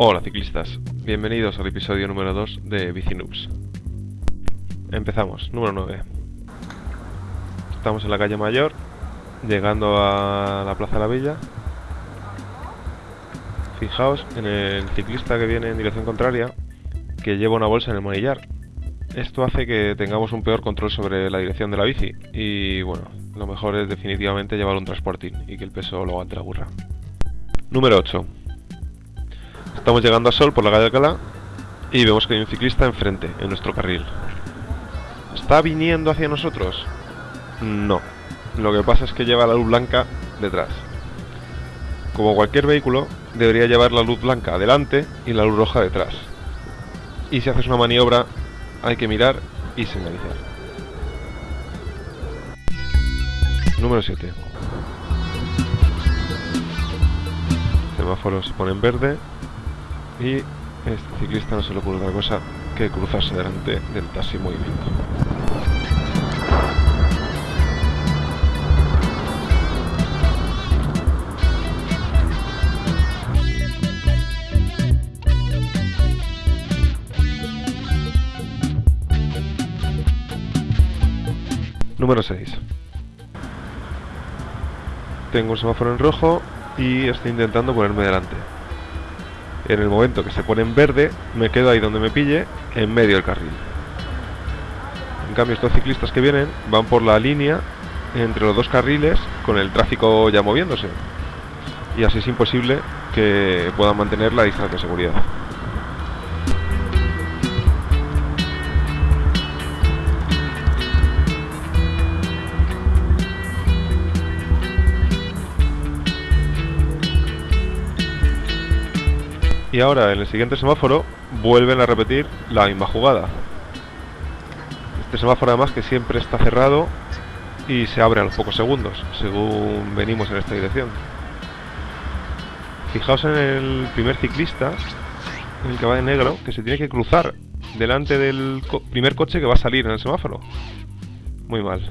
Hola ciclistas, bienvenidos al episodio número 2 de Bicinoobs. Empezamos, número 9. Estamos en la calle Mayor, llegando a la Plaza de la Villa. Fijaos en el ciclista que viene en dirección contraria, que lleva una bolsa en el manillar. Esto hace que tengamos un peor control sobre la dirección de la bici y bueno, lo mejor es definitivamente llevar un transportín y que el peso lo aguante la burra. Número 8. Estamos llegando a Sol por la calle Alcalá y vemos que hay un ciclista enfrente, en nuestro carril. ¿Está viniendo hacia nosotros? No. Lo que pasa es que lleva la luz blanca detrás. Como cualquier vehículo, debería llevar la luz blanca adelante y la luz roja detrás. Y si haces una maniobra, hay que mirar y señalizar. Número 7. Semáforo se pone en verde y este ciclista no se le ocurre otra cosa que cruzarse delante del taxi en movimiento. Número 6. Tengo un semáforo en rojo y estoy intentando ponerme delante. En el momento que se pone en verde, me quedo ahí donde me pille, en medio del carril. En cambio, estos ciclistas que vienen van por la línea entre los dos carriles con el tráfico ya moviéndose. Y así es imposible que puedan mantener la distancia de seguridad. Y ahora en el siguiente semáforo vuelven a repetir la misma jugada. Este semáforo además que siempre está cerrado y se abre a los pocos segundos, según venimos en esta dirección. Fijaos en el primer ciclista, el que va de negro, que se tiene que cruzar delante del primer coche que va a salir en el semáforo. Muy mal.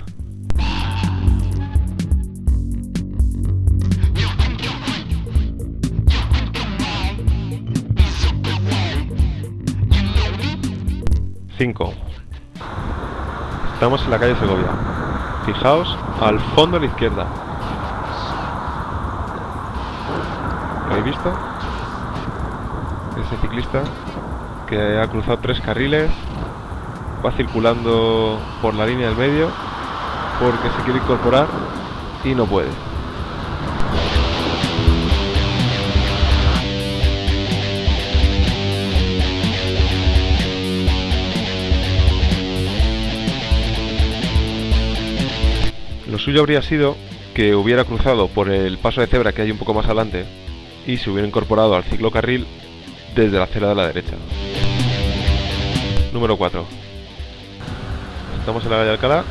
Cinco. Estamos en la calle Segovia. Fijaos al fondo a la izquierda. ¿Lo habéis visto? Ese ciclista que ha cruzado tres carriles, va circulando por la línea del medio porque se quiere incorporar y no puede. Lo suyo habría sido que hubiera cruzado por el paso de cebra que hay un poco más adelante y se hubiera incorporado al ciclocarril desde la acera de la derecha. Número 4. Estamos en la calle Alcalá.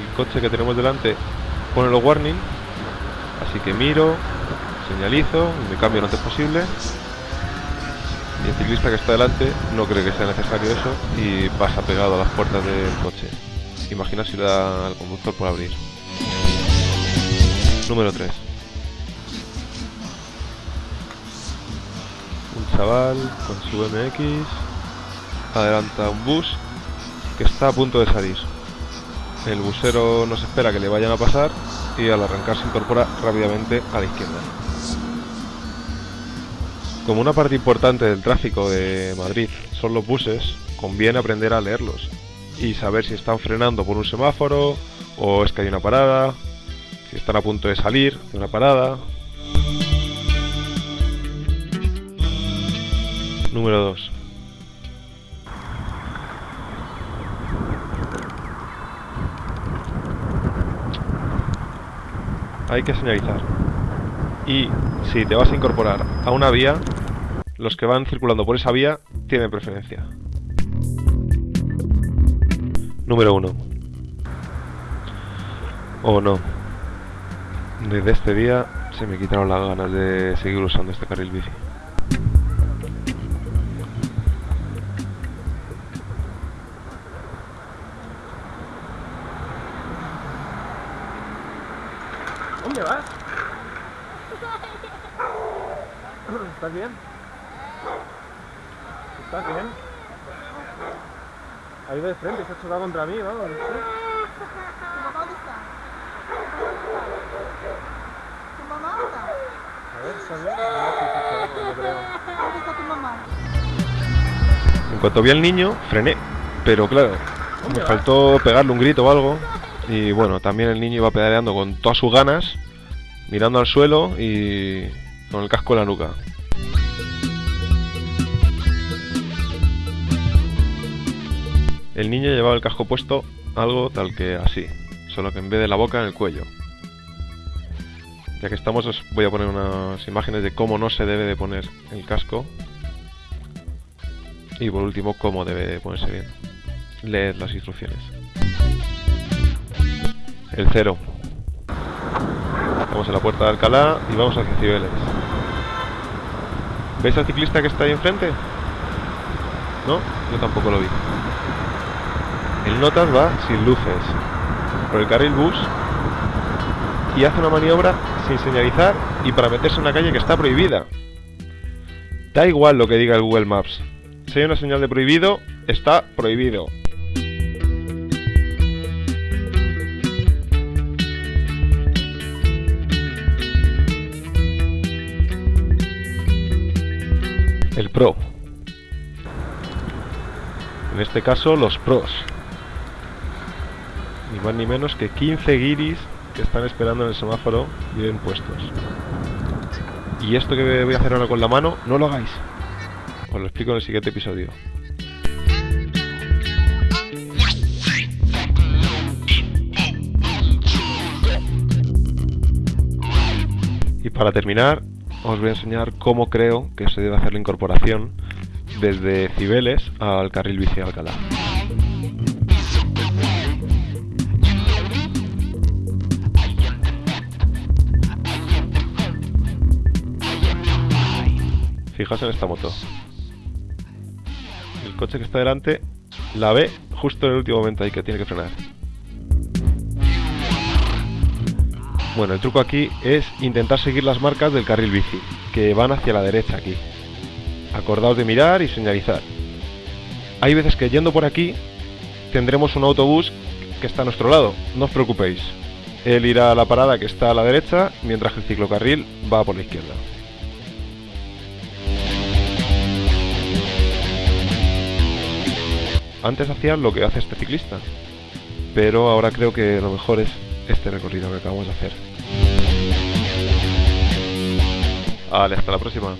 El coche que tenemos delante pone los warning, así que miro, señalizo, me cambio lo antes posible y el ciclista que está delante no cree que sea necesario eso y pasa pegado a las puertas del coche. Imagina si le da al conductor por abrir. Número 3. Un chaval con su MX adelanta un bus que está a punto de salir. El busero no se espera que le vayan a pasar y al arrancar se incorpora rápidamente a la izquierda. Como una parte importante del tráfico de Madrid son los buses, conviene aprender a leerlos y saber si están frenando por un semáforo o es que hay una parada, si están a punto de salir de una parada. Número 2. Hay que señalizar. Y si te vas a incorporar a una vía, los que van circulando por esa vía tienen preferencia. Número 1. O no. Desde este día se me quitaron las ganas de seguir usando este carril bici. ¿Dónde vas? ¿Estás bien? ¿Estás bien? Ahí de frente, se ha chocado contra mí, vamos. ¿Tu mamá dónde está? ¿Tu mamá. ¿Dónde está tu mamá? En cuanto vi al niño, frené. Pero claro, me faltó pegarle un grito o algo. Y bueno, también el niño iba pedaleando con todas sus ganas, mirando al suelo y con el casco en la nuca. El niño llevaba el casco puesto algo tal que así, solo que en vez de la boca en el cuello. Ya que estamos os voy a poner unas imágenes de cómo no se debe de poner el casco. Y por último, cómo debe de ponerse bien. Leed las instrucciones. El cero. Estamos en la puerta de Alcalá y vamos hacia Cibeles. ¿Veis al ciclista que está ahí enfrente? No, yo tampoco lo vi. El Notas va sin luces por el carril bus y hace una maniobra sin señalizar y para meterse en una calle que está prohibida. Da igual lo que diga el Google Maps. Si hay una señal de prohibido, está prohibido. Pro. En este caso, los pros. Ni más ni menos que 15 guiris que están esperando en el semáforo bien puestos. Y esto que voy a hacer ahora con la mano, no lo hagáis. Os lo explico en el siguiente episodio. Y para terminar, os voy a enseñar cómo creo que se debe hacer la incorporación desde Cibeles al carril bici de Alcalá. Fijaos en esta moto. El coche que está delante la ve justo en el último momento ahí que tiene que frenar. Bueno, el truco aquí es intentar seguir las marcas del carril bici, que van hacia la derecha aquí. Acordaos de mirar y señalizar. Hay veces que yendo por aquí tendremos un autobús que está a nuestro lado, no os preocupéis. Él irá a la parada que está a la derecha, mientras que el ciclocarril va por la izquierda. Antes hacía lo que hace este ciclista, pero ahora creo que lo mejor es este recorrido que acabamos de hacer. Vale, hasta la próxima.